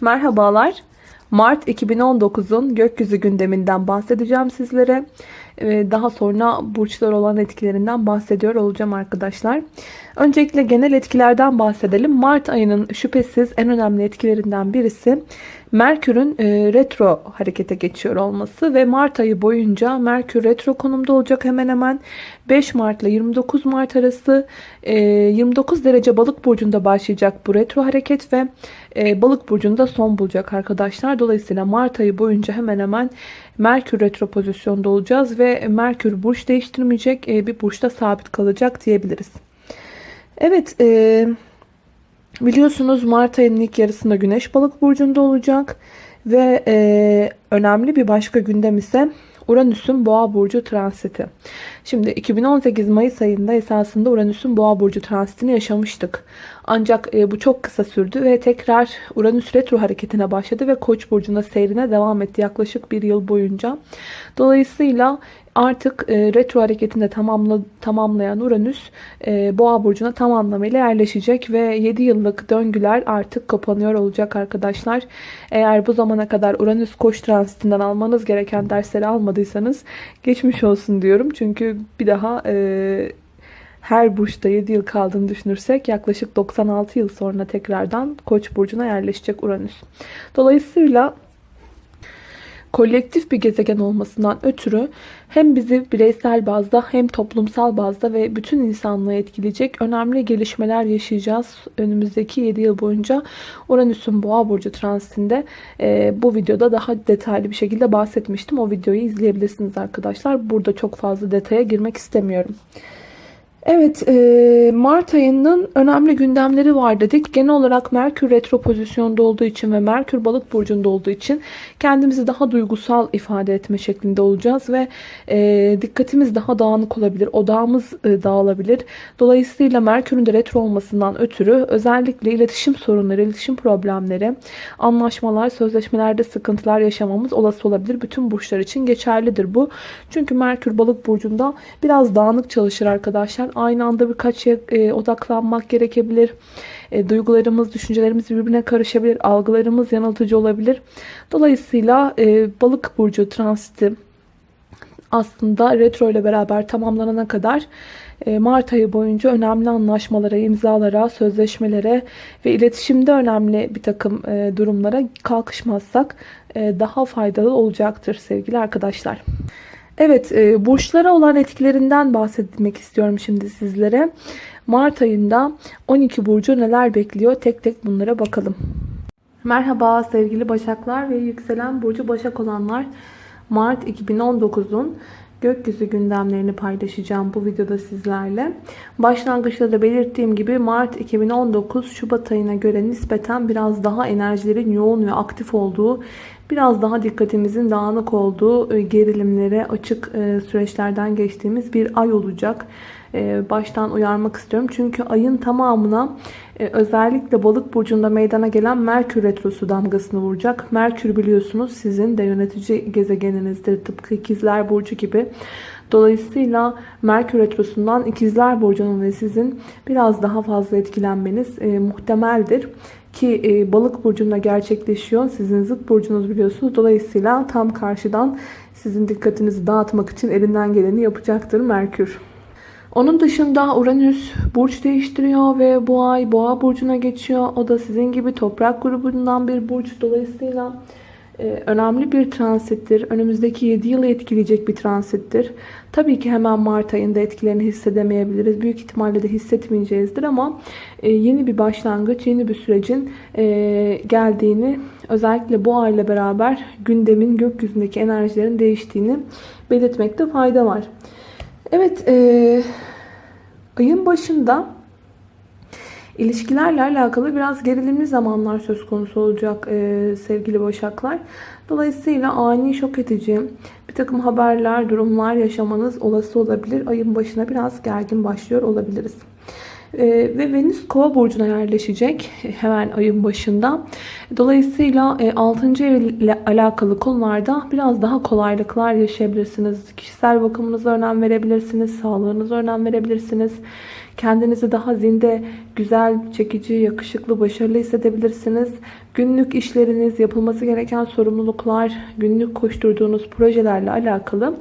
Merhabalar. Mart 2019'un gökyüzü gündeminden bahsedeceğim sizlere. Ee, Daha sonra burçlar olan etkilerinden bahsediyor olacağım arkadaşlar. Öncelikle genel etkilerden bahsedelim. Mart ayının şüphesiz en önemli etkilerinden birisi Merkür'ün e, retro harekete geçiyor olması ve Mart ayı boyunca Merkür retro konumda olacak hemen hemen 5 Mart ile 29 Mart arası e, 29 derece balık burcunda başlayacak bu retro hareket ve e, balık burcunda son bulacak arkadaşlar. Dolayısıyla Mart ayı boyunca hemen hemen Merkür retro pozisyonda olacağız ve Merkür burç değiştirmeyecek e, bir burçta sabit kalacak diyebiliriz. Evet, e, biliyorsunuz Mart ayının ilk yarısında Güneş balık burcunda olacak ve e, önemli bir başka gündem ise Uranüs'ün Boğa burcu transiti. Şimdi 2018 Mayıs ayında esasında Uranüs'ün Boğa burcu transitini yaşamıştık. Ancak e, bu çok kısa sürdü ve tekrar Uranüs retro hareketine başladı ve Koç burcunda seyrine devam etti yaklaşık bir yıl boyunca. Dolayısıyla artık e, retro hareketinde tamamla, tamamlayan Uranüs e, Boğa burcuna tam anlamıyla yerleşecek ve 7 yıllık döngüler artık kapanıyor olacak arkadaşlar. Eğer bu zamana kadar Uranüs Koç transitinden almanız gereken dersleri almadıysanız geçmiş olsun diyorum. Çünkü bir daha e, her burçta 7 yıl kaldığını düşünürsek yaklaşık 96 yıl sonra tekrardan Koç burcuna yerleşecek Uranüs. Dolayısıyla kolektif bir gezegen olmasından ötürü hem bizi bireysel bazda hem toplumsal bazda ve bütün insanlığı etkileyecek önemli gelişmeler yaşayacağız. Önümüzdeki 7 yıl boyunca Uranüs'ün Boğa burcu transitinde e, bu videoda daha detaylı bir şekilde bahsetmiştim. O videoyu izleyebilirsiniz arkadaşlar. Burada çok fazla detaya girmek istemiyorum. Evet, e, Mart ayının önemli gündemleri var dedik. Genel olarak Merkür retro pozisyonda olduğu için ve Merkür balık burcunda olduğu için kendimizi daha duygusal ifade etme şeklinde olacağız ve e, dikkatimiz daha dağınık olabilir, odağımız e, dağılabilir. Dolayısıyla Merkür'ün de retro olmasından ötürü özellikle iletişim sorunları, iletişim problemleri, anlaşmalar, sözleşmelerde sıkıntılar yaşamamız olası olabilir. Bütün burçlar için geçerlidir bu. Çünkü Merkür balık burcunda biraz dağınık çalışır arkadaşlar aynı anda birkaç şeye e, odaklanmak gerekebilir. E, duygularımız, düşüncelerimiz birbirine karışabilir. Algılarımız yanıltıcı olabilir. Dolayısıyla e, balık burcu transiti aslında retro ile beraber tamamlanana kadar e, Mart ayı boyunca önemli anlaşmalara, imzalara, sözleşmelere ve iletişimde önemli bir takım e, durumlara kalkışmazsak e, daha faydalı olacaktır sevgili arkadaşlar. Evet, e, burçlara olan etkilerinden bahsetmek istiyorum şimdi sizlere. Mart ayında 12 burcu neler bekliyor? Tek tek bunlara bakalım. Merhaba sevgili Başaklar ve yükselen burcu Başak olanlar. Mart 2019'un gökyüzü gündemlerini paylaşacağım bu videoda sizlerle. Başlangıçta da belirttiğim gibi Mart 2019 Şubat ayına göre nispeten biraz daha enerjilerin yoğun ve aktif olduğu biraz daha dikkatimizin dağınık olduğu e, gerilimlere açık e, süreçlerden geçtiğimiz bir ay olacak. E, baştan uyarmak istiyorum. Çünkü ayın tamamına özellikle balık burcunda meydana gelen Merkür Retrosu damgasını vuracak. Merkür biliyorsunuz sizin de yönetici gezegeninizdir. Tıpkı ikizler burcu gibi. Dolayısıyla Merkür Retrosu'ndan ikizler burcunun ve sizin biraz daha fazla etkilenmeniz muhtemeldir. Ki e, balık burcunda gerçekleşiyor. Sizin zıt burcunuz biliyorsunuz. Dolayısıyla tam karşıdan sizin dikkatinizi dağıtmak için elinden geleni yapacaktır Merkür. Onun dışında Uranüs burç değiştiriyor ve bu ay boğa burcuna geçiyor. O da sizin gibi toprak grubundan bir burç. Dolayısıyla önemli bir transittir. Önümüzdeki 7 yılı etkileyecek bir transittir. Tabii ki hemen Mart ayında etkilerini hissedemeyebiliriz. Büyük ihtimalle de hissetmeyeceğizdir ama e, yeni bir başlangıç, yeni bir sürecin e, geldiğini özellikle bu ayla beraber gündemin gökyüzündeki enerjilerin değiştiğini belirtmekte fayda var. Evet, e, ayın başında İlişkilerle alakalı biraz gerilimli zamanlar söz konusu olacak e, sevgili Başaklar. Dolayısıyla ani şok edici bir takım haberler, durumlar yaşamanız olası olabilir. Ayın başına biraz gergin başlıyor olabiliriz. E, ve Venüs kova burcuna yerleşecek hemen ayın başında. Dolayısıyla e, 6. ev ile alakalı konularda biraz daha kolaylıklar yaşayabilirsiniz. Kişisel bakımınıza önem verebilirsiniz. Sağlığınıza önem verebilirsiniz Kendinizi daha zinde, güzel, çekici, yakışıklı, başarılı hissedebilirsiniz. Günlük işleriniz, yapılması gereken sorumluluklar, günlük koşturduğunuz projelerle alakalı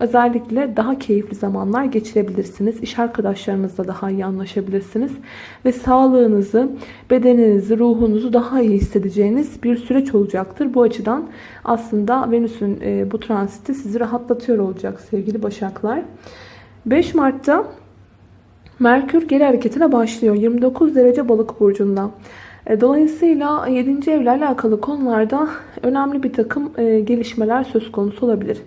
özellikle daha keyifli zamanlar geçirebilirsiniz. İş arkadaşlarınızla daha iyi anlaşabilirsiniz. Ve sağlığınızı, bedeninizi, ruhunuzu daha iyi hissedeceğiniz bir süreç olacaktır. Bu açıdan aslında Venüs'ün e, bu transiti sizi rahatlatıyor olacak sevgili Başaklar. 5 Mart'ta Merkür geri hareketine başlıyor. 29 derece balık burcunda. E, dolayısıyla 7. evle alakalı konularda önemli bir takım e, gelişmeler söz konusu olabilir.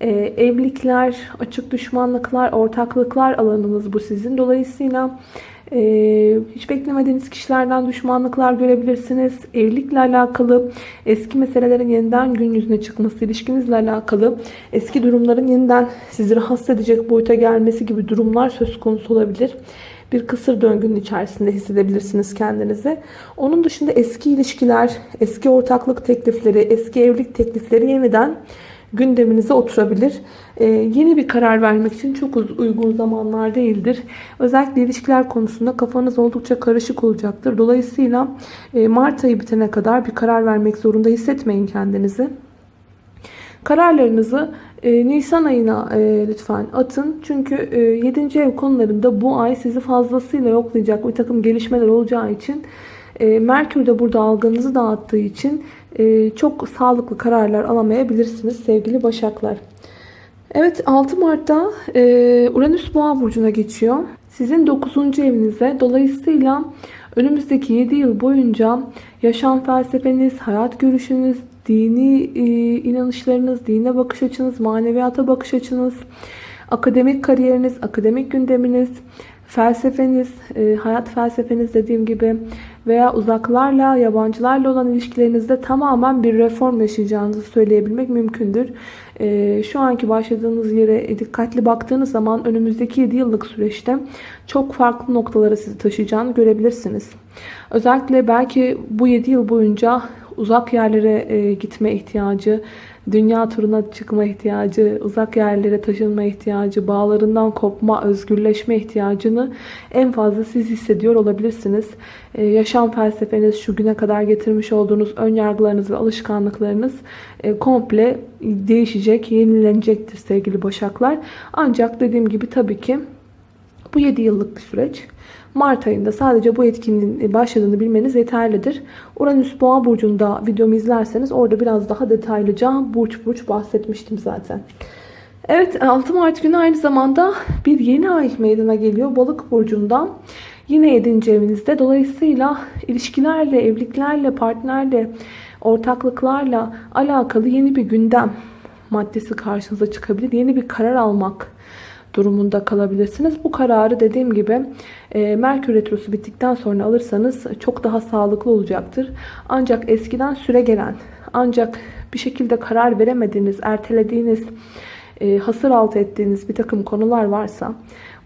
E, evlilikler, açık düşmanlıklar, ortaklıklar alanınız bu sizin. Dolayısıyla ee, hiç beklemediğiniz kişilerden düşmanlıklar görebilirsiniz. Evlilikle alakalı eski meselelerin yeniden gün yüzüne çıkması, ilişkinizle alakalı eski durumların yeniden sizi rahatsız edecek boyuta gelmesi gibi durumlar söz konusu olabilir. Bir kısır döngünün içerisinde hissedebilirsiniz kendinizi. Onun dışında eski ilişkiler, eski ortaklık teklifleri, eski evlilik teklifleri yeniden gündeminize oturabilir. Ee, yeni bir karar vermek için çok uygun zamanlar değildir. Özellikle ilişkiler konusunda kafanız oldukça karışık olacaktır. Dolayısıyla e, Mart ayı bitene kadar bir karar vermek zorunda hissetmeyin kendinizi. Kararlarınızı e, Nisan ayına e, lütfen atın. Çünkü e, 7. ev konularında bu ay sizi fazlasıyla yoklayacak bir takım gelişmeler olacağı için e, Merkür de burada algınızı dağıttığı için çok sağlıklı kararlar alamayabilirsiniz sevgili Başaklar. Evet 6 Mart'ta e, Uranüs Boğa burcuna geçiyor. Sizin 9. evinize dolayısıyla önümüzdeki 7 yıl boyunca yaşam felsefeniz, hayat görüşünüz, dini e, inanışlarınız, dine bakış açınız, maneviyata bakış açınız, akademik kariyeriniz, akademik gündeminiz, felsefeniz, e, hayat felsefeniz dediğim gibi veya uzaklarla, yabancılarla olan ilişkilerinizde tamamen bir reform yaşayacağınızı söyleyebilmek mümkündür. E, şu anki başladığınız yere dikkatli baktığınız zaman önümüzdeki 7 yıllık süreçte çok farklı noktalara sizi taşıyacağını görebilirsiniz. Özellikle belki bu 7 yıl boyunca uzak yerlere e, gitme ihtiyacı, dünya turuna çıkma ihtiyacı, uzak yerlere taşınma ihtiyacı, bağlarından kopma, özgürleşme ihtiyacını en fazla siz hissediyor olabilirsiniz. Ee, yaşam felsefeniz, şu güne kadar getirmiş olduğunuz ön yargılarınız ve alışkanlıklarınız e, komple değişecek, yenilenecektir sevgili Başaklar. Ancak dediğim gibi tabii ki bu 7 yıllık bir süreç. Mart ayında sadece bu etkinliğin başladığını bilmeniz yeterlidir. Uranüs Boğa burcunda videomu izlerseniz orada biraz daha detaylıca burç burç bahsetmiştim zaten. Evet 6 Mart günü aynı zamanda bir yeni ay meydana geliyor Balık burcunda. Yine 7. evinizde. Dolayısıyla ilişkilerle, evliliklerle, partnerle, ortaklıklarla alakalı yeni bir gündem maddesi karşınıza çıkabilir. Yeni bir karar almak durumunda kalabilirsiniz. Bu kararı dediğim gibi e, Merkür Retrosu bittikten sonra alırsanız çok daha sağlıklı olacaktır. Ancak eskiden süre gelen ancak bir şekilde karar veremediğiniz, ertelediğiniz, e, hasır altı ettiğiniz bir takım konular varsa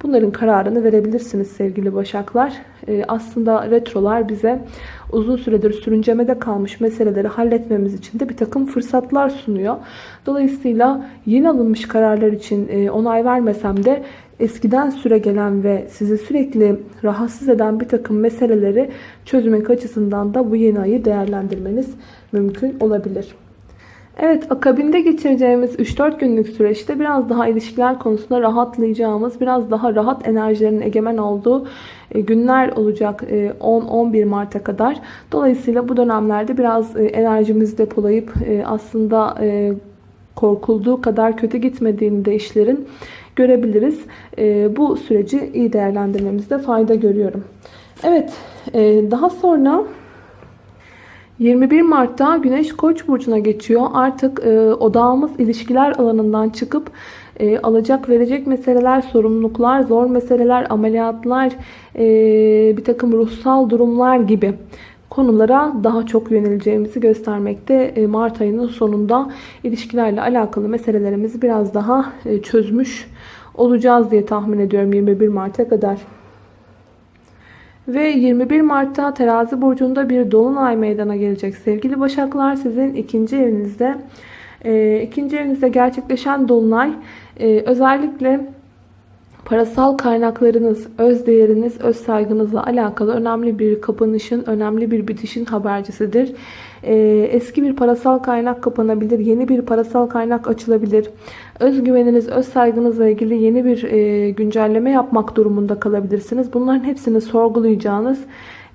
bunların kararını verebilirsiniz sevgili başaklar. E, aslında retrolar bize uzun süredir sürüncemede kalmış meseleleri halletmemiz için de bir takım fırsatlar sunuyor. Dolayısıyla yeni alınmış kararlar için e, onay vermesem de eskiden süre gelen ve sizi sürekli rahatsız eden bir takım meseleleri çözmek açısından da bu yeni ayı değerlendirmeniz mümkün olabilir. Evet akabinde geçireceğimiz 3-4 günlük süreçte biraz daha ilişkiler konusunda rahatlayacağımız, biraz daha rahat enerjilerin egemen olduğu e, günler olacak 10-11 e, Mart'a kadar. Dolayısıyla bu dönemlerde biraz e, enerjimizi depolayıp aslında korkulduğu kadar kötü gitmediğini de işlerin görebiliriz. Bu süreci iyi değerlendirmemizde fayda görüyorum. Evet daha sonra 21 Mart'ta Güneş Koç burcuna geçiyor. Artık e, odağımız ilişkiler alanından çıkıp e, alacak verecek meseleler, sorumluluklar, zor meseleler, ameliyatlar, e, bir takım ruhsal durumlar gibi konulara daha çok yöneleceğimizi göstermekte. E, Mart ayının sonunda ilişkilerle alakalı meselelerimizi biraz daha e, çözmüş olacağız diye tahmin ediyorum 21 Mart'a kadar. Ve 21 Mart'ta terazi burcunda bir dolunay meydana gelecek. Sevgili başaklar sizin ikinci evinizde. E, ikinci evinizde gerçekleşen dolunay e, özellikle Parasal kaynaklarınız, öz değeriniz, öz saygınızla alakalı önemli bir kapanışın, önemli bir bitişin habercisidir. Ee, eski bir parasal kaynak kapanabilir, yeni bir parasal kaynak açılabilir. Özgüveniniz, öz saygınızla ilgili yeni bir e, güncelleme yapmak durumunda kalabilirsiniz. Bunların hepsini sorgulayacağınız,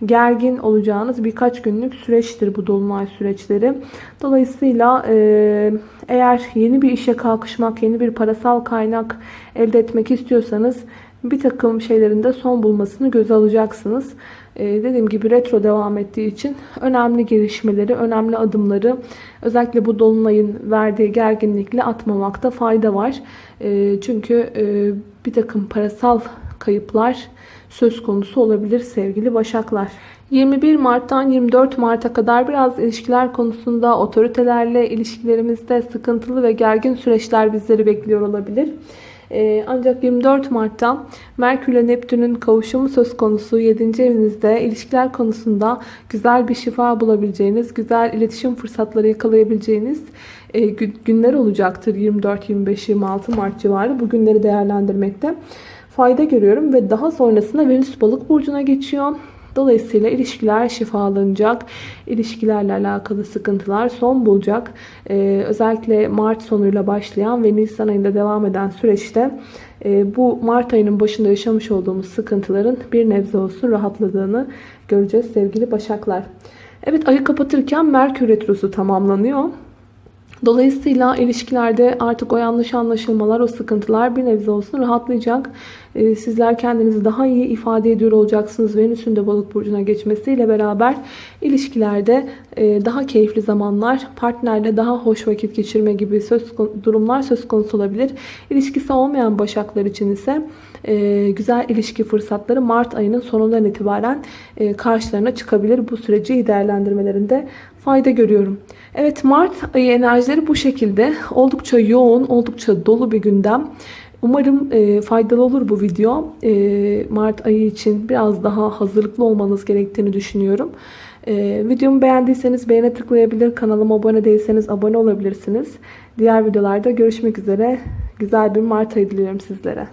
gergin olacağınız birkaç günlük süreçtir bu dolunay süreçleri. Dolayısıyla e, eğer yeni bir işe kalkışmak, yeni bir parasal kaynak elde etmek istiyorsanız bir takım şeylerin de son bulmasını göze alacaksınız. Ee, dediğim gibi retro devam ettiği için önemli gelişmeleri, önemli adımları özellikle bu dolunayın verdiği gerginlikle atmamakta fayda var. Ee, çünkü e, bir takım parasal kayıplar söz konusu olabilir sevgili başaklar. 21 Mart'tan 24 Mart'a kadar biraz ilişkiler konusunda otoritelerle ilişkilerimizde sıkıntılı ve gergin süreçler bizleri bekliyor olabilir. Ee, ancak 24 Mart'ta Merkür ile Neptün'ün kavuşumu söz konusu 7. evinizde ilişkiler konusunda güzel bir şifa bulabileceğiniz, güzel iletişim fırsatları yakalayabileceğiniz e, günler olacaktır 24, 25, 26 Mart civarı. Bu günleri değerlendirmekte fayda görüyorum ve daha sonrasında Venüs balık burcuna geçiyor. Dolayısıyla ilişkiler şifalanacak. İlişkilerle alakalı sıkıntılar son bulacak. Ee, özellikle Mart sonuyla başlayan ve Nisan ayında devam eden süreçte e, bu Mart ayının başında yaşamış olduğumuz sıkıntıların bir nebze olsun rahatladığını göreceğiz sevgili Başaklar. Evet ayı kapatırken Merkür Retrosu tamamlanıyor. Dolayısıyla ilişkilerde artık o yanlış anlaşılmalar, o sıkıntılar bir nebze olsun rahatlayacak. Ee, sizler kendinizi daha iyi ifade ediyor olacaksınız. Venüs'ün de balık burcuna geçmesiyle beraber ilişkilerde e, daha keyifli zamanlar, partnerle daha hoş vakit geçirme gibi söz durumlar söz konusu olabilir. İlişkisi olmayan başaklar için ise e, güzel ilişki fırsatları Mart ayının sonundan itibaren e, karşılarına çıkabilir. Bu süreci değerlendirmelerinde fayda görüyorum. Evet Mart ayı enerjileri bu şekilde. Oldukça yoğun, oldukça dolu bir gündem. Umarım e, faydalı olur bu video. E, Mart ayı için biraz daha hazırlıklı olmanız gerektiğini düşünüyorum. E, videomu beğendiyseniz beğene tıklayabilir. Kanalıma abone değilseniz abone olabilirsiniz. Diğer videolarda görüşmek üzere. Güzel bir Mart ayı diliyorum sizlere.